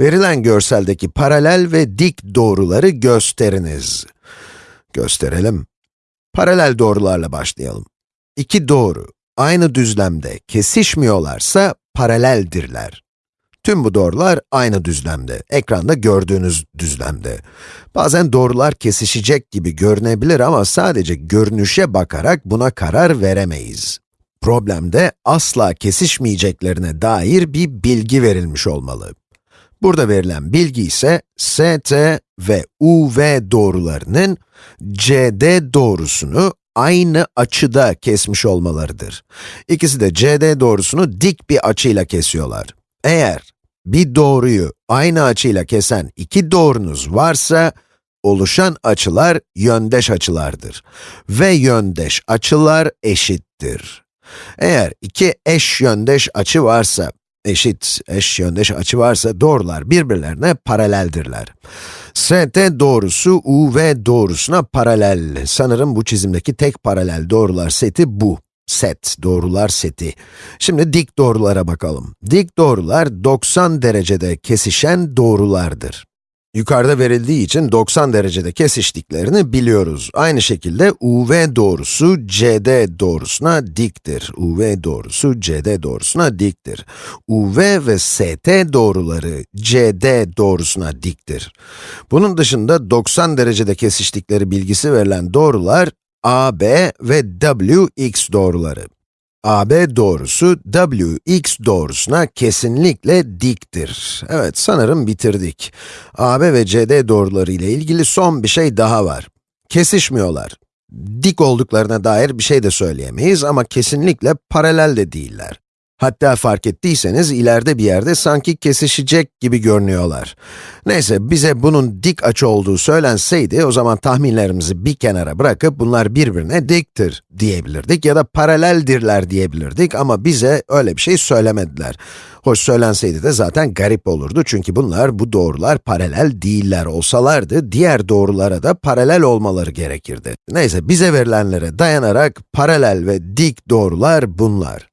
Verilen görseldeki paralel ve dik doğruları gösteriniz. Gösterelim. Paralel doğrularla başlayalım. İki doğru aynı düzlemde kesişmiyorlarsa paraleldirler. Tüm bu doğrular aynı düzlemde, ekranda gördüğünüz düzlemde. Bazen doğrular kesişecek gibi görünebilir ama sadece görünüşe bakarak buna karar veremeyiz. Problemde asla kesişmeyeceklerine dair bir bilgi verilmiş olmalı. Burada verilen bilgi ise ST ve UV doğrularının CD doğrusunu aynı açıda kesmiş olmalarıdır. İkisi de CD doğrusunu dik bir açıyla kesiyorlar. Eğer bir doğruyu aynı açıyla kesen iki doğrunuz varsa, oluşan açılar yöndeş açılardır. Ve yöndeş açılar eşittir. Eğer iki eş yöndeş açı varsa, eşit eş yöndeş açı varsa doğrular birbirlerine paraleldirler. ST doğrusu UV doğrusuna paralel. Sanırım bu çizimdeki tek paralel doğrular seti bu. Set, doğrular seti. Şimdi dik doğrulara bakalım. Dik doğrular 90 derecede kesişen doğrulardır. Yukarıda verildiği için 90 derecede kesiştiklerini biliyoruz. Aynı şekilde UV doğrusu CD doğrusuna diktir. UV doğrusu CD doğrusuna diktir. UV ve ST doğruları CD doğrusuna diktir. Bunun dışında 90 derecede kesiştikleri bilgisi verilen doğrular AB ve WX doğruları. AB doğrusu WX doğrusuna kesinlikle diktir. Evet, sanırım bitirdik. AB ve CD doğruları ile ilgili son bir şey daha var. Kesişmiyorlar. Dik olduklarına dair bir şey de söyleyemeyiz ama kesinlikle paralel de değiller. Hatta fark ettiyseniz ileride bir yerde sanki kesişecek gibi görünüyorlar. Neyse, bize bunun dik açı olduğu söylenseydi, o zaman tahminlerimizi bir kenara bırakıp bunlar birbirine diktir diyebilirdik ya da paraleldirler diyebilirdik ama bize öyle bir şey söylemediler. Hoş söylenseydi de zaten garip olurdu çünkü bunlar, bu doğrular paralel değiller olsalardı, diğer doğrulara da paralel olmaları gerekirdi. Neyse, bize verilenlere dayanarak paralel ve dik doğrular bunlar.